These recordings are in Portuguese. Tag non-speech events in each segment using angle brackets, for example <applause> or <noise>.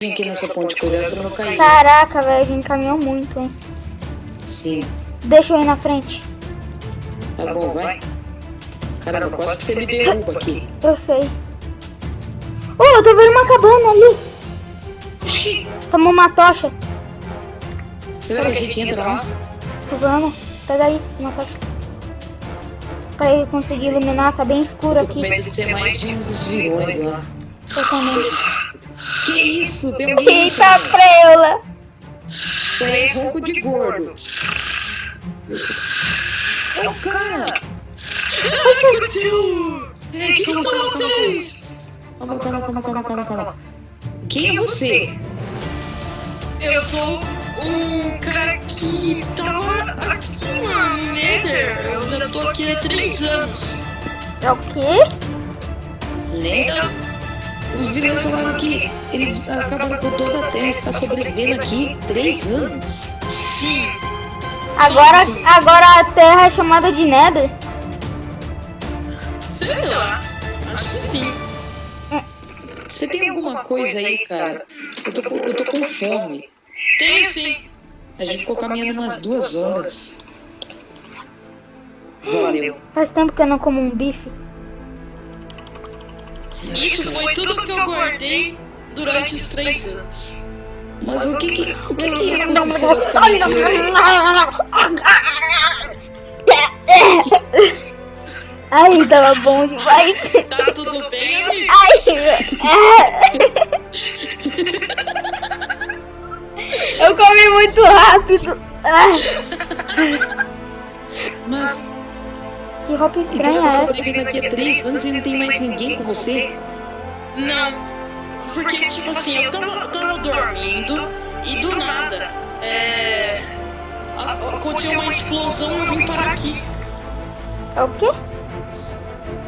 Vem aqui nessa ponte, cuidado pra não cair. Caraca, velho, a gente caminhou muito, hein? Sim. Deixa eu ir na frente. Tá bom, vai. Caramba, quase que você me derruba aqui. Eu sei. Oh, eu tô vendo uma cabana ali. Oxi, Tomou uma tocha. será que a gente entra lá? Vamos. Pega aí, uma tocha. Pra eu conseguir iluminar, tá bem escuro Eu tô com aqui. medo de ser mais de um dos vilões lá. Eu também. Que isso? Tem alguém Eita, preula. Isso aí é ronco de gordo. É o cara! Ai, meu Deus! Ei, Quem são vocês? calma, calma, calma, calma, calma, calma. Quem é você? Eu sou um cara que tava aqui no Nether. Eu já tô aqui há três anos. É o quê? Né? Os vilões falaram que eles acabaram com toda a Terra, está sobrevivendo aqui três anos. sim. Agora, agora a terra é chamada de Nether. Sei lá. Acho que sim. Você tem alguma coisa aí, cara? Eu tô, com- eu tô com fome. Tem sim. A gente ficou caminhando umas duas horas. Valeu. Faz tempo que eu não como um bife. Isso foi tudo que eu guardei durante os três anos. Mas o que que, o que, que aconteceu basicamente? Ai, tava bom demais. Tá tudo bem, amigo? <laughs> Eu comi muito rápido. Ai, Mas que roupa então estranha você é tá sobrevivendo aqui há três anos e não tem mais ninguém com você? Não. Porque, tipo assim, eu tava, tava dormindo e do nada, é. Aconteceu uma explosão e eu vim parar aqui. É o quê?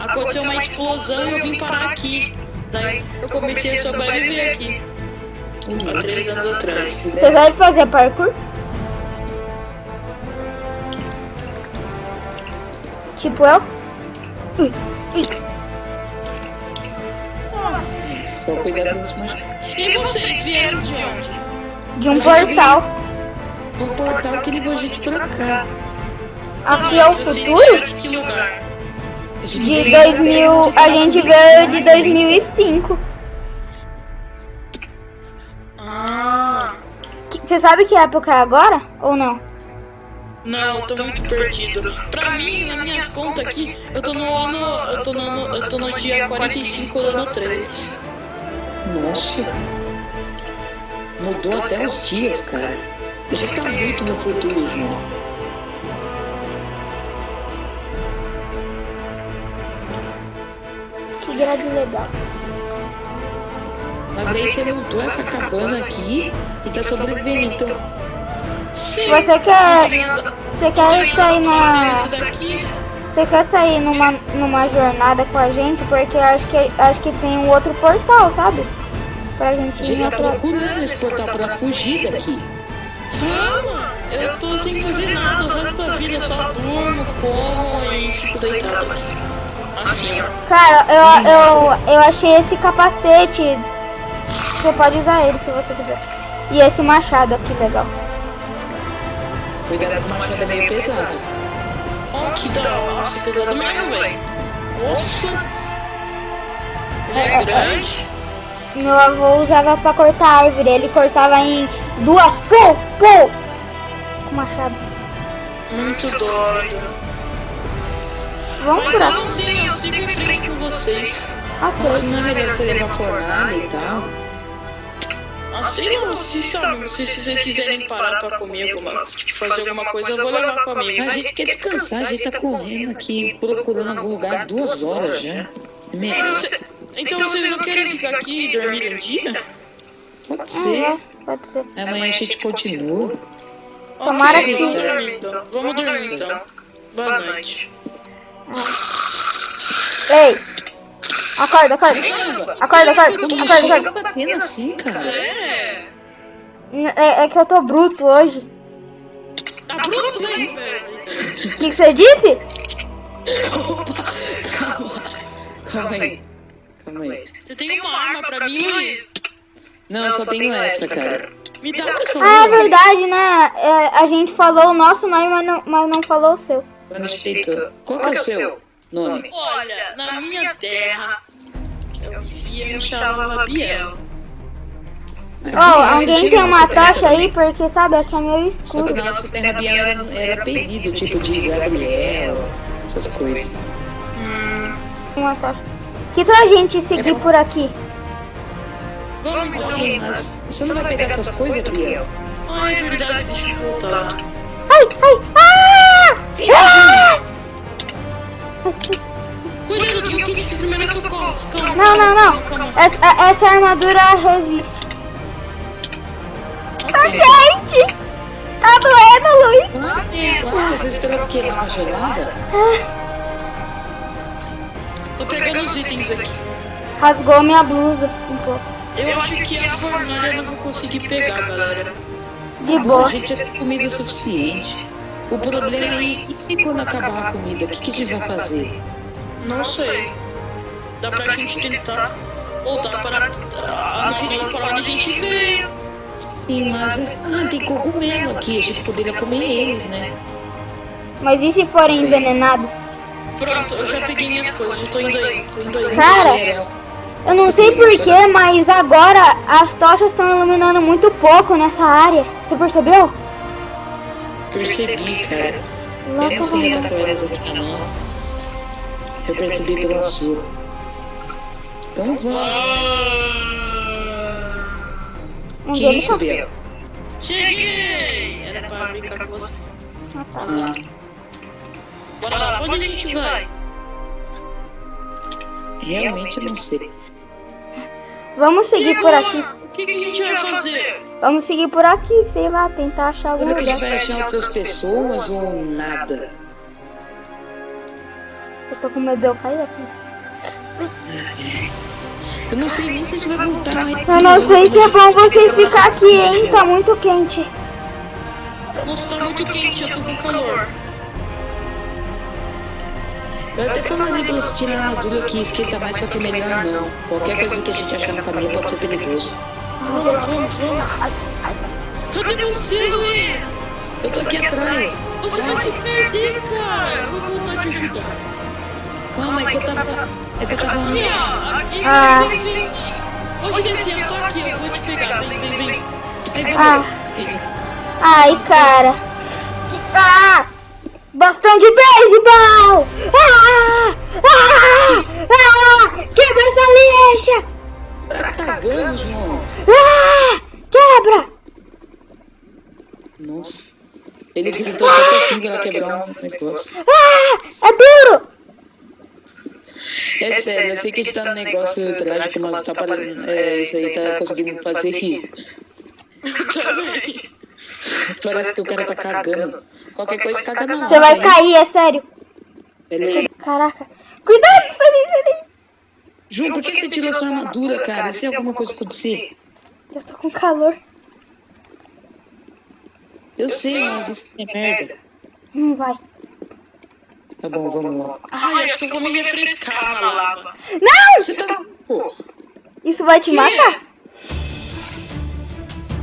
Aconteceu uma explosão e eu vim parar aqui. Daí eu comecei a sobreviver aqui. Há três anos atrás. Você vai fazer parkour? Tipo eu? Ui, ui. Só cuidado com os machucados. E vocês vieram de onde? De um portal. Um portal que levou a gente pra cá. Aqui é o futuro? de que lugar? De veio da 2000, Terra onde a gente veio de mais, né? 2005. Ah. Você sabe que época é agora? Ou não? Não, eu tô muito perdido. Pra mim, nas minhas contas aqui, eu tô no ano. Eu tô no, ano- eu tô no dia 45 do ano 3. Nossa. Mudou até os dias, cara. Gente tá muito no futuro, João. Que grade legal. Mas aí você montou essa cabana aqui e tá sobrevivendo, então. Sim. Você quer, você quer sair na, você quer sair numa, numa jornada com a gente? Porque acho que acho que tem um outro portal, sabe? Pra gente A ir gente tá atrás. procurando esse portal pra fugir daqui. Vamos! Eu tô sem fazer nada o resto da vida, só durmo, como e fico deitado aqui. Assim, ó. Cara, eu, eu, eu achei esse capacete. Você pode usar ele se você quiser. E esse machado aqui, legal. Cuidado que o machado é meio pesado. Ó, que da hora. Nossa, pesado mesmo, velho. Nossa! Ele é grande. Meu avô usava pra cortar árvore. Ele cortava em duas. Pô, pô! Com machado. Muito doido. Vamos Mas por eu não sei, eu sigo em frente com vocês. Mas Ok. não é melhor você levar fornalha e tal. Ah, sei lá, se, sabe, se, se vocês quiserem parar pra comer alguma, tipo, fazer alguma coisa, eu vou levar comigo. A gente quer descansar, a gente tá correndo aqui, procurando algum lugar duas horas já. É Ah, melhor. cê- Então vocês não querem ficar aqui e dormir um dia? Pode ser. Pode ser. Amanhã a gente continua. Tomara que- Vamos dormir então. Vamos dormir então. Boa noite. Ei! Acorda, acorda. Acorda, acorda, Não acorda, chega acorda. batendo assim, cara. É. É, é que eu tô bruto hoje. Tá bruto, velho. velho. O que, que você disse? Calma. Calma aí. Calma aí. Você tem uma arma pra mim, Luiz? Não, eu só tenho essa, cara. Me dá é o seu Ah, é verdade, né? É, a gente falou o nosso nome, mas não, mas não falou o seu. Anestetor. Qual que é o seu nome? Olha, na minha terra, eu vivia me chamava Biel. Você alguém tem uma tocha aí? também? Porque sabe, aqui é meio Só que escuro. na nossa terra Biel era, era apelido, tipo de Gabriel, essas coisas. Hum, Uma tocha. Que tal a gente seguir por aqui? vamos então. Ih, mas você não vai pegar essas coisas, Biel? Ah, é verdade, deixa eu voltar. Ai, ai, ah! Ah! <laughs> Cuidado, o que que esse primeiro socorro? Não, não, não. Essa, essa armadura resiste. Tá Ok. quente! Tá doendo, Luiz! Ah, é, claro, você esperava o quê? Lava gelada? Tô pegando os itens aqui. Rasgou minha blusa um pouco. Eu acho que a fornalha eu não vou conseguir pegar, galera. De A boa. gente já tem comida o suficiente. O problema é, e se quando acabar a comida, o que, que a gente vai fazer? Não sei. Dá pra gente tentar voltar para no final para onde a gente veio. Sim, mas ah, tem cogumelo aqui, a gente poderia comer eles, né? Mas e se forem envenenados? Pronto, eu já peguei minhas coisas, já tô indo aí, tô indo aí. Cara, eu não sei porquê, mas agora as tochas estão iluminando muito pouco nessa área. Você percebeu? Percebi, cara. Eu não sei estar com elas aqui na mão. Eu percebi pela sua. Então vamos. Que deles isso, tá- Biel? Cheguei! Era pra brincar com você. Ah, tá. Ah, Bora lá, onde a gente vai? realmente eu não sei. Vamos seguir por aqui. O que, que a gente vai fazer? Vamos seguir por aqui, sei lá, tentar achar algum Será que a gente vai achar outras pessoas ou nada? Eu tô com medo de eu cair aqui. Eu não sei nem se a gente vai voltar mais. Eu não sei se é bom vocês ficar aqui, hein? Tá muito quente. Nossa, tá muito quente, eu tô com calor. Eu até falei pra você tirar a armadura que esquenta mais, só que é melhor não. Qualquer coisa que a gente achar no caminho pode ser perigoso. Vamos, vamos, vamos. Cadê você, Luiz? Eu tô aqui atrás. Você vai se perder, cara. Eu vou voltar te ajudar. Calma, é que eu tava. É que eu tava. Aqui, ó. Aqui, Ah. vem, vem, eu tô aqui, eu vou te pegar. Vem, vem, vem. Aí, Ah. Ai, cara. Ah! Bastão de beisebol! Ah! Ah! Ah! Quebra essa lixa! Tá cagando, João. Ah! Quebra! Nossa. Ele gritou tanto assim pra ela quebrar um negócio. Ah! É duro! É sério, eu sei que a gente tá no negócio trágico, mas tá parando. É, isso aí tá conseguindo fazer rir. Também. <laughs> Parece que o cara tá cagando. Qualquer coisa caga na Você vai cair, é sério. Beleza. Caraca. Cuidado, Felipe! João, por que você tirou sua armadura, cara? Se alguma coisa acontecer. Eu tô com calor. Eu sei, mas isso é merda. Não vai. Tá bom, vamos logo. Ai, acho que eu vou me refrescar na lava. Não! Você tá. Pô, Isso vai te matar?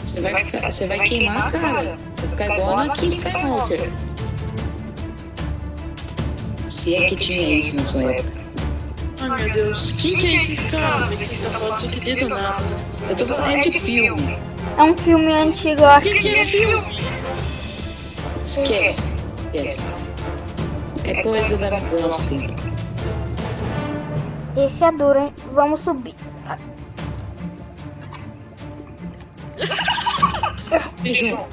você vai, você vai queimar, cara. Vai ficar igual a Anakin Skywalker. Se é que tinha isso na sua época. Ai, meu Deus. Quem que é esse cara que você tá falando? Tô entendendo nada. Eu tô falando é de filme. É um filme antigo, eu O acho. que, que é filme? Esquece. Esquece. É coisa da tempo. Esse é duro, hein? Vamos subir. João,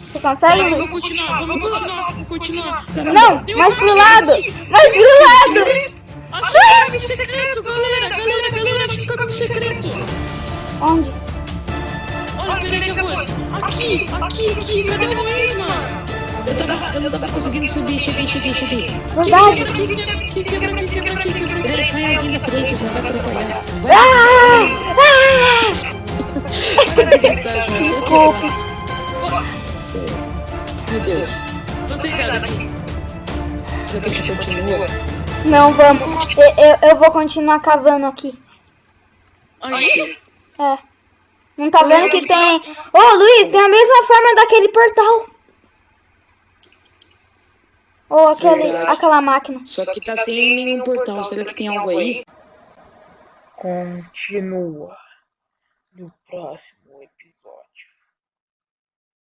Você consegue? Vamos Luiz? continuar, vamos continuar, vamos continuar. Não, Tem um mais pro lado! Mais pro lado! Achei o caminho secreto, galera, galera, galera, achei o caminho secreto. Onde? Olha, peraí vou. Aqui, aqui, aqui, cadê o Luiz, mano? Eu tava, eu não tava conseguindo subir. Cheguei, cheguei, cheguei. Verdade. Aqui, quebra aqui, quebra aqui, quebra aqui, quebra. Peraí, sai alguém da frente, você vai atrapalhar. Vai, Ah! Ah! para de gritar, João. Você Desculpe. Sério. Meu Deus. Tô tentando aqui. Será que a gente continua? Não, vamos. Eu, eu, eu vou continuar cavando aqui. Aí, É. Não tá vendo que tem. Ô Luiz, tem a mesma forma daquele portal. Ou aquele, Verdade. aquela máquina. Só que tá sem nenhum portal. Será que tem algo aí? Continua no próximo.